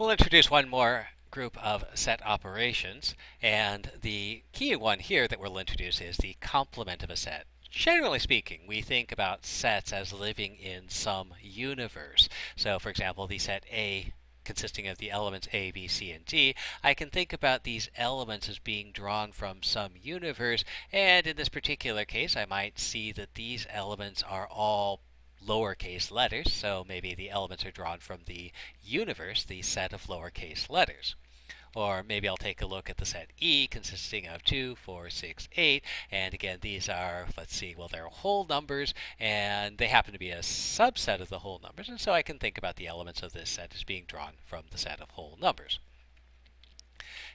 We'll introduce one more group of set operations, and the key one here that we'll introduce is the complement of a set. Generally speaking, we think about sets as living in some universe. So, for example, the set A consisting of the elements A, B, C, and D, I can think about these elements as being drawn from some universe, and in this particular case, I might see that these elements are all lowercase letters, so maybe the elements are drawn from the universe, the set of lowercase letters. Or maybe I'll take a look at the set E consisting of 2, 4, 6, 8. And again, these are, let's see, well, they're whole numbers and they happen to be a subset of the whole numbers. And so I can think about the elements of this set as being drawn from the set of whole numbers.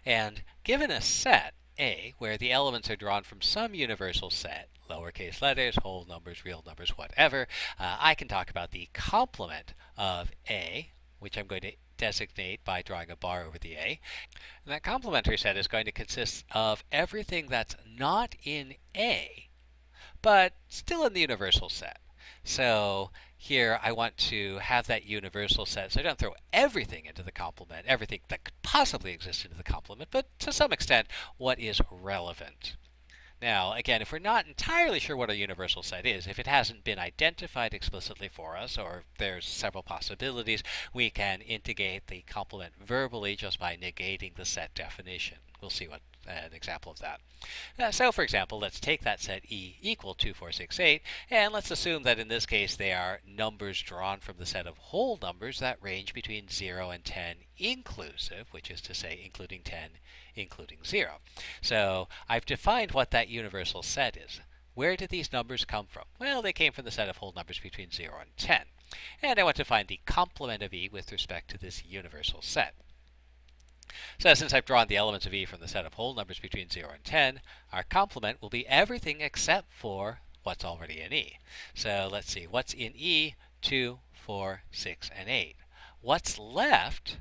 And given a set, A, where the elements are drawn from some universal set, lowercase letters, whole numbers, real numbers, whatever, uh, I can talk about the complement of A, which I'm going to designate by drawing a bar over the A. And that complementary set is going to consist of everything that's not in A, but still in the universal set. So here I want to have that universal set, so I don't throw everything into the complement, everything that could possibly exist into the complement, but to some extent what is relevant. Now, again, if we're not entirely sure what a universal set is, if it hasn't been identified explicitly for us, or there's several possibilities, we can integrate the complement verbally just by negating the set definition. We'll see what an example of that. Uh, so for example, let's take that set E equal 2, 4, 6, 8, and let's assume that in this case they are numbers drawn from the set of whole numbers that range between 0 and 10 inclusive, which is to say including 10, including 0. So I've defined what that universal set is. Where did these numbers come from? Well, they came from the set of whole numbers between 0 and 10. And I want to find the complement of E with respect to this universal set. So since I've drawn the elements of E from the set of whole numbers between 0 and 10, our complement will be everything except for what's already in E. So let's see, what's in E? 2, 4, 6, and 8. What's left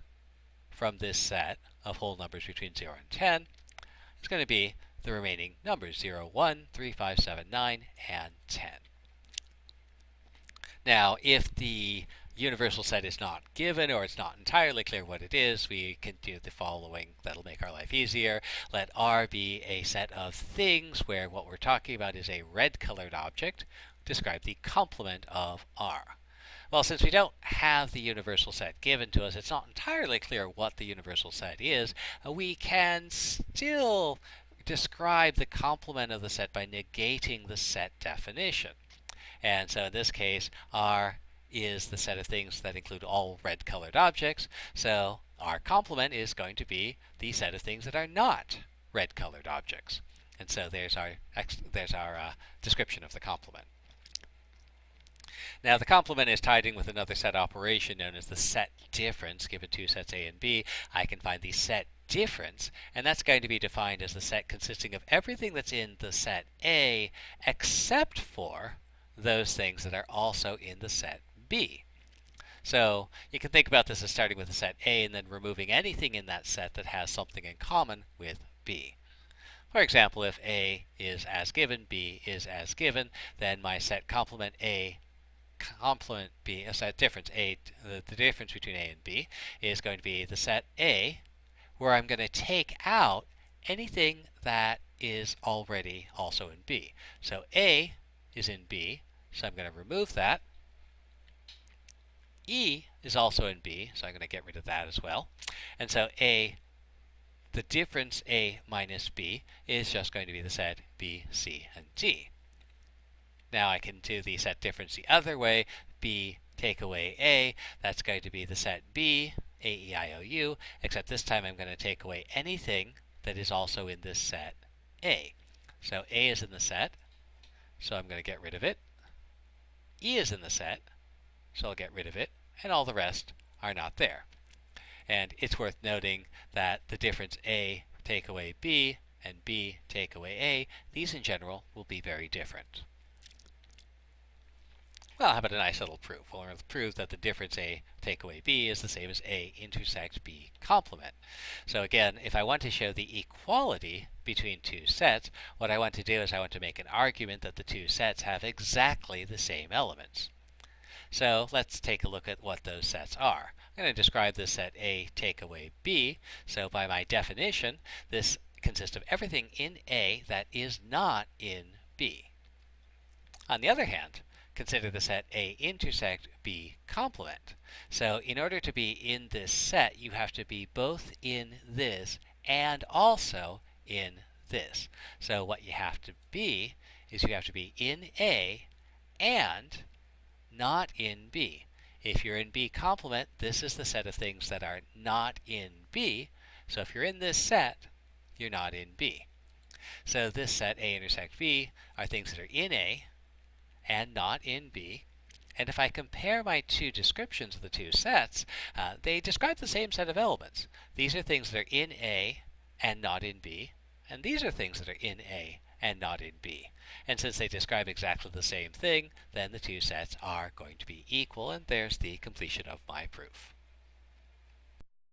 from this set of whole numbers between 0 and 10 is going to be the remaining numbers 0, 1, 3, 5, 7, 9, and 10. Now, if the universal set is not given or it's not entirely clear what it is, we can do the following. That'll make our life easier. Let R be a set of things where what we're talking about is a red colored object. Describe the complement of R. Well, since we don't have the universal set given to us, it's not entirely clear what the universal set is. Uh, we can still describe the complement of the set by negating the set definition. And so in this case, R is the set of things that include all red colored objects. So our complement is going to be the set of things that are not red colored objects. And so there's our, there's our uh, description of the complement. Now the complement is tied in with another set operation known as the set difference. Given two sets A and B, I can find the set difference, and that's going to be defined as the set consisting of everything that's in the set A except for those things that are also in the set B. So you can think about this as starting with a set A and then removing anything in that set that has something in common with B. For example, if A is as given, B is as given, then my set complement A complement B, a set difference A, the, the difference between A and B is going to be the set A, where I'm going to take out anything that is already also in B. So A is in B, so I'm going to remove that. E is also in B, so I'm going to get rid of that as well. And so A, the difference A minus B is just going to be the set B, C, and D. Now I can do the set difference the other way. B take away A, that's going to be the set B, A, E, I, O, U, except this time I'm going to take away anything that is also in this set A. So A is in the set, so I'm going to get rid of it. E is in the set, so I'll get rid of it, and all the rest are not there. And it's worth noting that the difference A take away B and B take away A, these in general will be very different. Well, how about a nice little proof? Well, we'll prove that the difference A take away B is the same as A intersect B complement. So again, if I want to show the equality between two sets, what I want to do is I want to make an argument that the two sets have exactly the same elements. So let's take a look at what those sets are. I'm going to describe this set A take away B. So by my definition, this consists of everything in A that is not in B. On the other hand, consider the set A intersect B complement. So in order to be in this set, you have to be both in this and also in this. So what you have to be is you have to be in A and not in B. If you're in B complement, this is the set of things that are not in B. So if you're in this set, you're not in B. So this set A intersect B are things that are in A and not in B. And if I compare my two descriptions of the two sets, uh, they describe the same set of elements. These are things that are in A and not in B. And these are things that are in A and not in B. And since they describe exactly the same thing, then the two sets are going to be equal, and there's the completion of my proof.